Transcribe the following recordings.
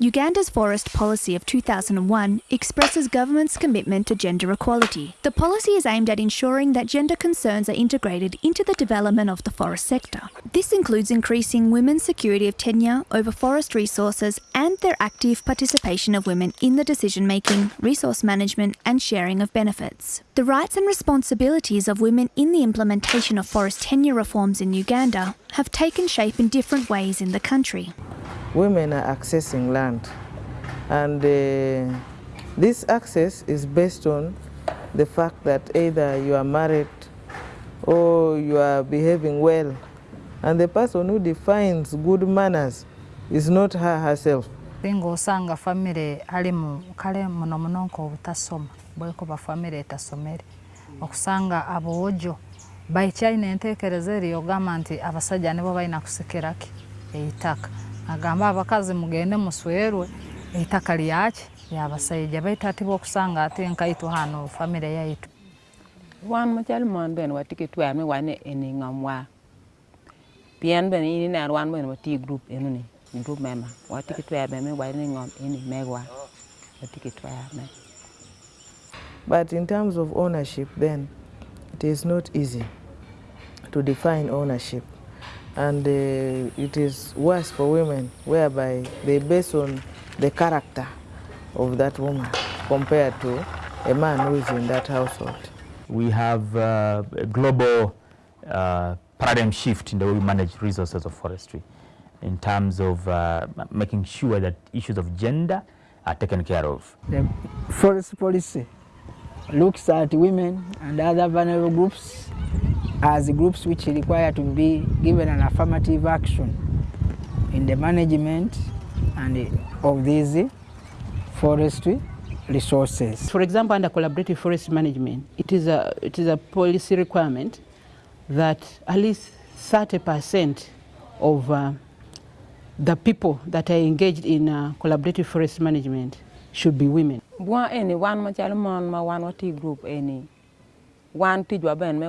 Uganda's forest policy of 2001 expresses government's commitment to gender equality. The policy is aimed at ensuring that gender concerns are integrated into the development of the forest sector. This includes increasing women's security of tenure over forest resources and their active participation of women in the decision making, resource management, and sharing of benefits. The rights and responsibilities of women in the implementation of forest tenure reforms in Uganda have taken shape in different ways in the country women are accessing land. And uh, this access is based on the fact that either you are married or you are behaving well. And the person who defines good manners is not her herself. Bingo sanga family alimu kale muno muno nko obutasoma bweko ba family etasomere okusanga aboojo bayikyalina enteekereza eri ogamba nti abasajja nibo balina kusekeraki eitaka agamba abakazi mugende muswerwe. Eitaka lyaki? Yabasaija baitu ati bokusanga ate nkaitu hano famire yaitu. Wan mucal mon bene watiki twer mi wane eni ngam wa pien bene ini ner wan bene wati group enuni group member watiki twer bene mi wane ngam eni megwa. Watiki twer me but in terms of ownership then it is not easy to define ownership and uh, it is worse for women whereby they base on the character of that woman compared to a man who is in that household. We have uh, a global uh, paradigm shift in the way we manage resources of forestry in terms of uh, making sure that issues of gender are taken care of. The forest policy looks at women and other vulnerable groups as groups which require to be given an affirmative action in the management and of these forestry resources. For example, under collaborative forest management, it is a, it is a policy requirement that at least 30% of uh, the people that are engaged in uh, collaborative forest management should be women. Bwa eni wan machalo mon ma wan wati group eni wan tijwa ben me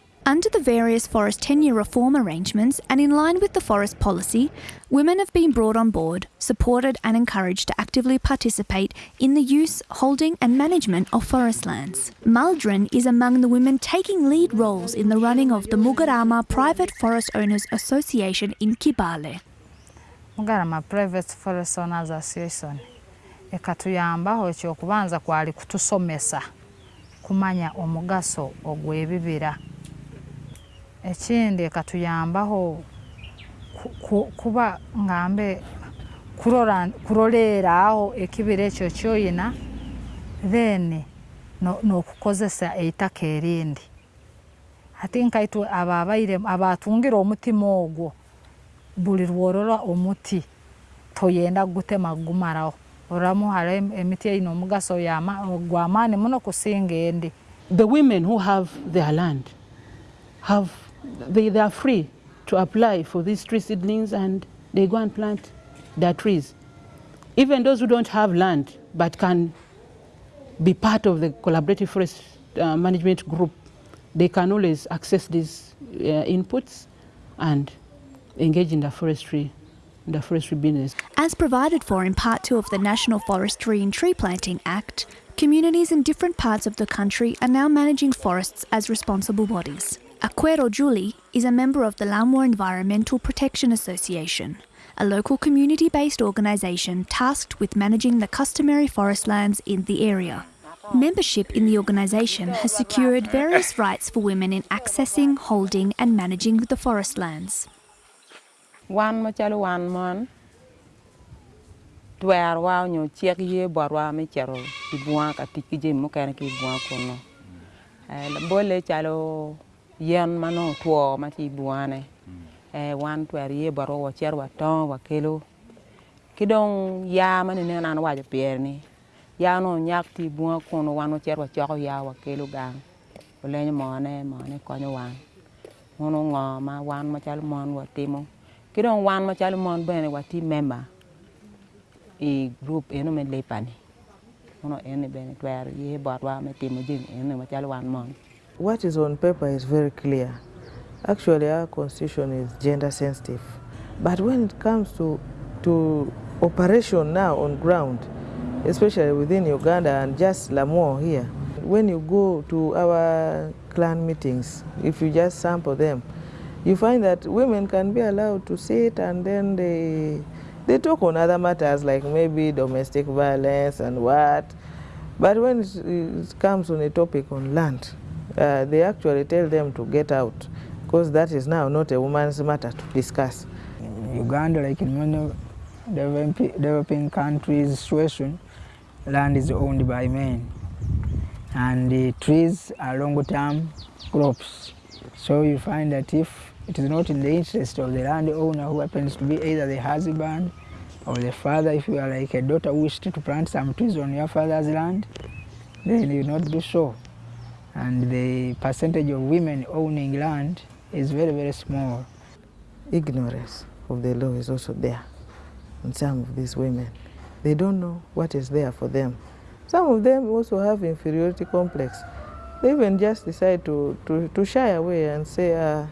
Under the various forest tenure reform arrangements and in line with the forest policy, women have been brought on board, supported and encouraged to actively participate in the use, holding and management of forest lands. Maldron is among the women taking lead roles in the running of the Mugarama Private Forest Owners Association in Kibaale. Mugarama Private Forest Owners Association ekatuyambaho ekyokubanza kwali kutusomesa kumanya omugaso ogw'ebibira ekindi katuyambaho kuba ngambe kuroleera aho ekibira ekyo kyoyina then n'okukozesa eitaka erindi. Ati nkaitu abo abaire abatungira omutima ogwo buli lworora omuti toyenda gutema gumaraho oramu hari emiti eyina omugaso gw'amaani muno kusinga endi. The women who have their land have they, they are free to apply for these tree seedlings and they go and plant their trees. Even those who don't have land but can be part of the collaborative forest uh, management group, they can always access these uh, inputs and engage in the forestry the forestry business. As provided for in Part 2 of the National Forestry and Tree Planting Act, communities in different parts of the country are now managing forests as responsible bodies. Akwero Julie is a member of the Lamwo Environmental Protection Association, a local community-based organisation tasked with managing the customary forest lands in the area. Membership in the organisation has secured various rights for women in accessing, holding and managing the forest lands. Wan tiki kono. Eh chalo yen ma nongo two ma tye i bungane eh, wan twero ye bwarup wacito watongo wakelo ki dong yaa ma nenen an awaco pyereni yaa nongo onyak tye i bunga kun wan wacito wacoko yaa wakelo gang. Olenyo mone mone konyo wan. Munu ngo ma wan macalo mon watimo ki dong wan macalo mon bene watye memba i gurup eno me Lipani munu eni bene twero ye botwa me timo jami eno macalo wan mon. What is on paper is very clear. Actually, our constitution is gender sensitive. But when it comes to, to operation now on ground, especially within Uganda and just Lamwo here, when you go to our clan meetings, if you just sample them, you find that women can be allowed to sit and then they, they talk on other matters like maybe domestic violence and what. But when it, it comes on a topic on land, uh, they actually tell them to get out because that is now not a woman's matter to discuss. In Uganda, like in many developing, countries situation, land is owned by men. And the trees are long-term crops. So you find that if it is not in the interest of the landowner who happens to be either the husband or the father, if you are like a daughter who wished to plant some trees on your father's land, then you not do so. And the percentage of women owning land is very, very small. Ignorance of the law is also there in some of these women. They don't know what is there for them. Some of them also have inferiority complex. They even just decide to, to, to shy away and say, uh,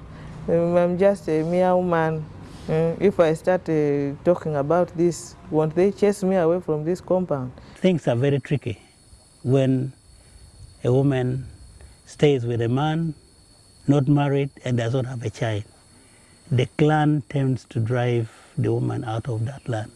I'm just a mere woman. Uh, if I start uh, talking about this, won't they chase me away from this compound? Things are very tricky when a woman stays with a man, not married, and does not have a child. The clan tends to drive the woman out of that land.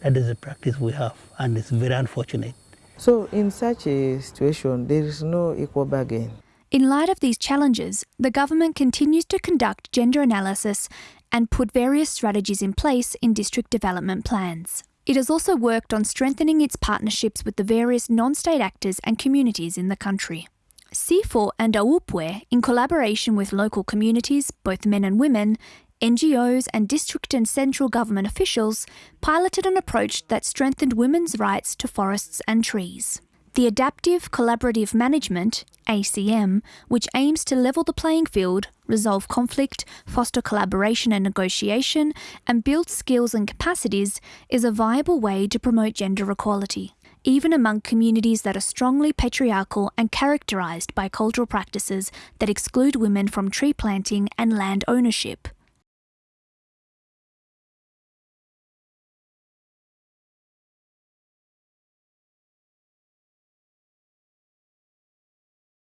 That is a practice we have, and it's very unfortunate. So in such a situation, there is no equal bargain. In light of these challenges, the government continues to conduct gender analysis and put various strategies in place in district development plans. It has also worked on strengthening its partnerships with the various non state actors and communities in the country. CIFOR and AUPWAE, in collaboration with local communities, both men and women, NGOs, and district and central government officials, piloted an approach that strengthened women's rights to forests and trees. The Adaptive Collaborative Management, ACM, which aims to level the playing field, resolve conflict, foster collaboration and negotiation, and build skills and capacities, is a viable way to promote gender equality, even among communities that are strongly patriarchal and characterised by cultural practices that exclude women from tree planting and land ownership.